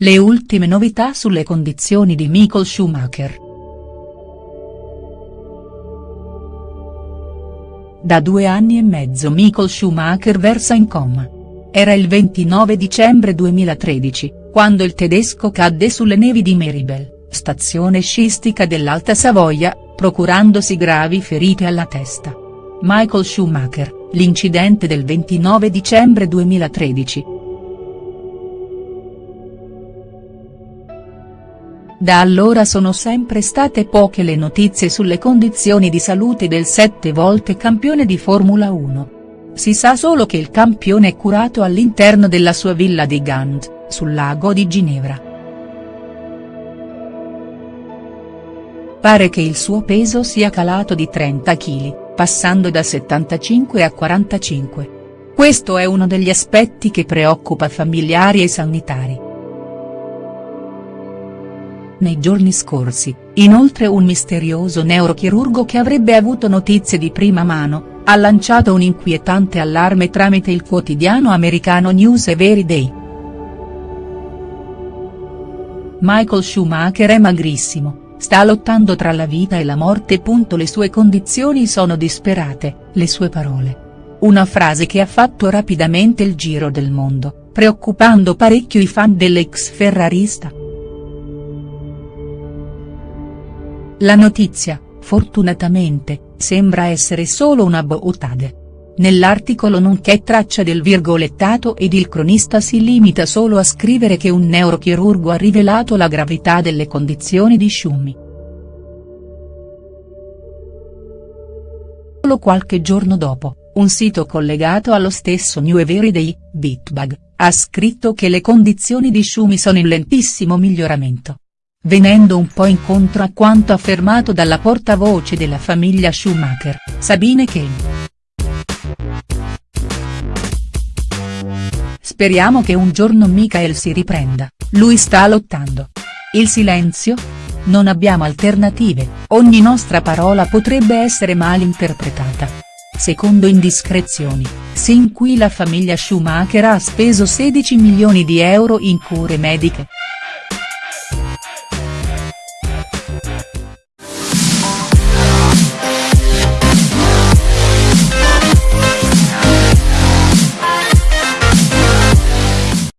Le ultime novità sulle condizioni di Michael Schumacher. Da due anni e mezzo Michael Schumacher versa in coma. Era il 29 dicembre 2013, quando il tedesco cadde sulle nevi di Meribel, stazione sciistica dell'Alta Savoia, procurandosi gravi ferite alla testa. Michael Schumacher, l'incidente del 29 dicembre 2013. Da allora sono sempre state poche le notizie sulle condizioni di salute del sette volte campione di Formula 1. Si sa solo che il campione è curato all'interno della sua villa di Gand, sul lago di Ginevra. Pare che il suo peso sia calato di 30 kg, passando da 75 a 45. Questo è uno degli aspetti che preoccupa familiari e sanitari. Nei giorni scorsi, inoltre un misterioso neurochirurgo che avrebbe avuto notizie di prima mano, ha lanciato un inquietante allarme tramite il quotidiano americano News Every Day. Michael Schumacher è magrissimo, sta lottando tra la vita e la morte. Le sue condizioni sono disperate, le sue parole. Una frase che ha fatto rapidamente il giro del mondo, preoccupando parecchio i fan dell'ex ferrarista. La notizia, fortunatamente, sembra essere solo una boutade. Nell'articolo non c'è traccia del virgolettato ed il cronista si limita solo a scrivere che un neurochirurgo ha rivelato la gravità delle condizioni di Schumi. Solo qualche giorno dopo, un sito collegato allo stesso New Everyday, Bitbag, ha scritto che le condizioni di Schumi sono in lentissimo miglioramento venendo un po' incontro a quanto affermato dalla portavoce della famiglia Schumacher, Sabine Kane. Speriamo che un giorno Michael si riprenda, lui sta lottando. Il silenzio? Non abbiamo alternative, ogni nostra parola potrebbe essere mal interpretata. Secondo indiscrezioni, sin qui la famiglia Schumacher ha speso 16 milioni di euro in cure mediche.